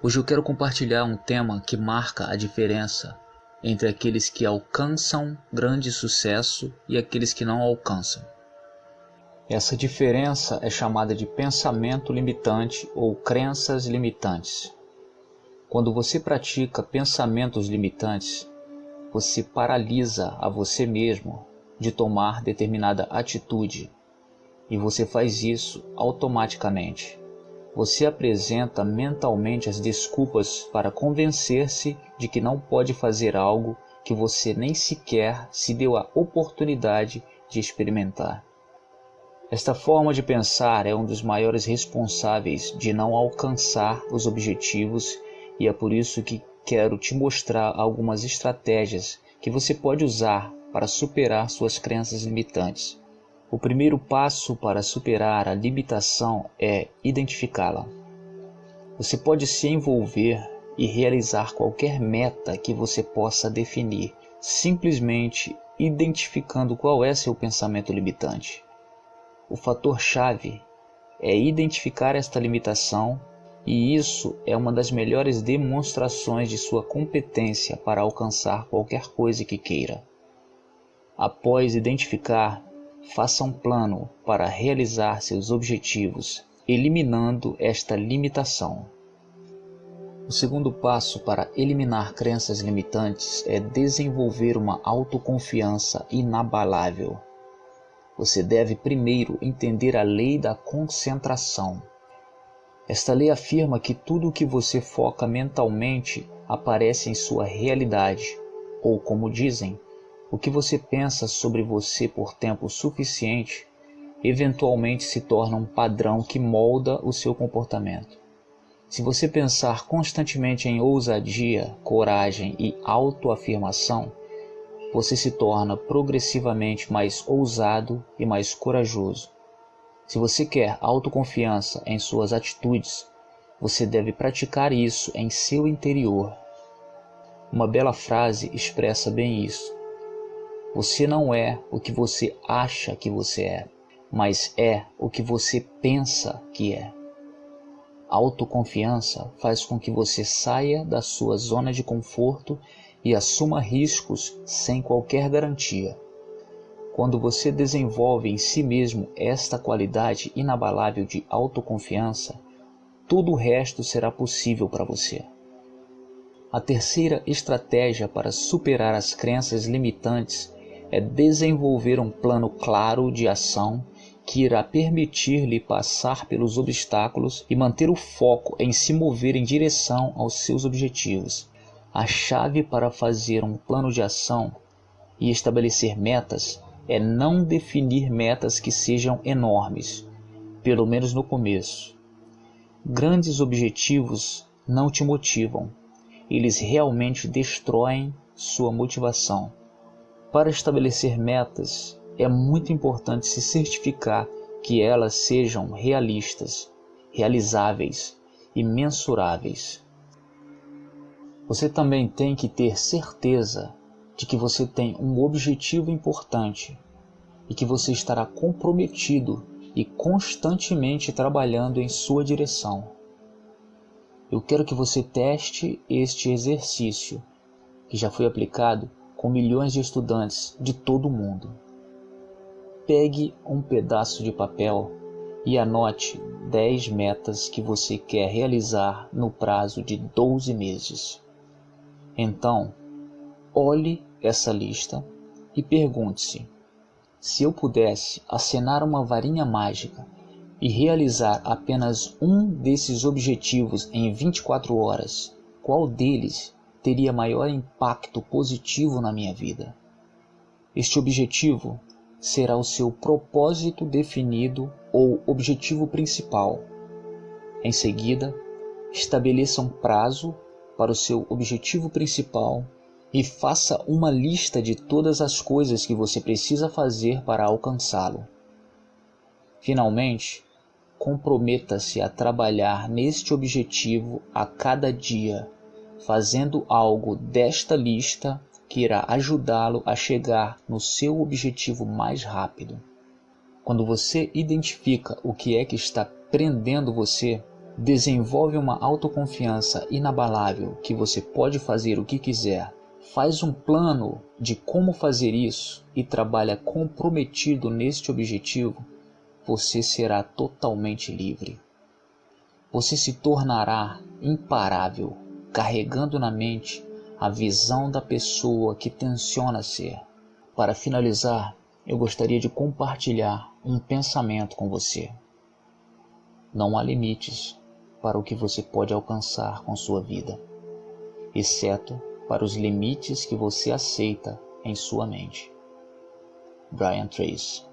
Hoje eu quero compartilhar um tema que marca a diferença entre aqueles que alcançam grande sucesso e aqueles que não alcançam. Essa diferença é chamada de pensamento limitante ou crenças limitantes. Quando você pratica pensamentos limitantes, você paralisa a você mesmo de tomar determinada atitude e você faz isso automaticamente. Você apresenta mentalmente as desculpas para convencer-se de que não pode fazer algo que você nem sequer se deu a oportunidade de experimentar. Esta forma de pensar é um dos maiores responsáveis de não alcançar os objetivos e é por isso que quero te mostrar algumas estratégias que você pode usar para superar suas crenças limitantes. O primeiro passo para superar a limitação é identificá-la. Você pode se envolver e realizar qualquer meta que você possa definir, simplesmente identificando qual é seu pensamento limitante. O fator chave é identificar esta limitação e isso é uma das melhores demonstrações de sua competência para alcançar qualquer coisa que queira. Após identificar, faça um plano para realizar seus objetivos, eliminando esta limitação. O segundo passo para eliminar crenças limitantes é desenvolver uma autoconfiança inabalável. Você deve primeiro entender a lei da concentração. Esta lei afirma que tudo o que você foca mentalmente aparece em sua realidade, ou como dizem, o que você pensa sobre você por tempo suficiente eventualmente se torna um padrão que molda o seu comportamento. Se você pensar constantemente em ousadia, coragem e autoafirmação, você se torna progressivamente mais ousado e mais corajoso. Se você quer autoconfiança em suas atitudes, você deve praticar isso em seu interior. Uma bela frase expressa bem isso. Você não é o que você acha que você é, mas é o que você pensa que é. autoconfiança faz com que você saia da sua zona de conforto e assuma riscos sem qualquer garantia. Quando você desenvolve em si mesmo esta qualidade inabalável de autoconfiança, tudo o resto será possível para você. A terceira estratégia para superar as crenças limitantes é desenvolver um plano claro de ação que irá permitir-lhe passar pelos obstáculos e manter o foco em se mover em direção aos seus objetivos. A chave para fazer um plano de ação e estabelecer metas é não definir metas que sejam enormes, pelo menos no começo. Grandes objetivos não te motivam, eles realmente destroem sua motivação. Para estabelecer metas, é muito importante se certificar que elas sejam realistas, realizáveis e mensuráveis. Você também tem que ter certeza de que você tem um objetivo importante e que você estará comprometido e constantemente trabalhando em sua direção. Eu quero que você teste este exercício que já foi aplicado com milhões de estudantes de todo o mundo. Pegue um pedaço de papel e anote 10 metas que você quer realizar no prazo de 12 meses. Então, olhe essa lista e pergunte-se: se eu pudesse acenar uma varinha mágica e realizar apenas um desses objetivos em 24 horas, qual deles teria maior impacto positivo na minha vida. Este objetivo será o seu propósito definido ou objetivo principal. Em seguida, estabeleça um prazo para o seu objetivo principal e faça uma lista de todas as coisas que você precisa fazer para alcançá-lo. Finalmente, comprometa-se a trabalhar neste objetivo a cada dia fazendo algo desta lista que irá ajudá-lo a chegar no seu objetivo mais rápido. Quando você identifica o que é que está prendendo você, Desenvolve uma autoconfiança inabalável que você pode fazer o que quiser. Faz um plano de como fazer isso e trabalha comprometido neste objetivo, você será totalmente livre. Você se tornará imparável, carregando na mente a visão da pessoa que tenciona ser. Para finalizar, eu gostaria de compartilhar um pensamento com você. Não há limites para o que você pode alcançar com sua vida, exceto para os limites que você aceita em sua mente. Brian Tracy